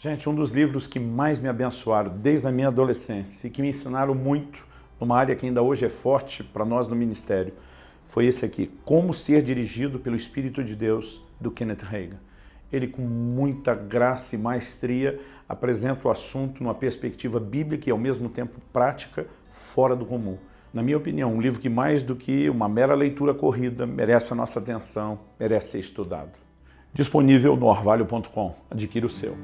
Gente, um dos livros que mais me abençoaram desde a minha adolescência e que me ensinaram muito numa área que ainda hoje é forte para nós no ministério, foi esse aqui, Como Ser Dirigido pelo Espírito de Deus, do Kenneth Reagan. Ele, com muita graça e maestria, apresenta o assunto numa perspectiva bíblica e, ao mesmo tempo, prática, fora do comum. Na minha opinião, um livro que, mais do que uma mera leitura corrida, merece a nossa atenção, merece ser estudado. Disponível no orvalho.com. Adquira o seu.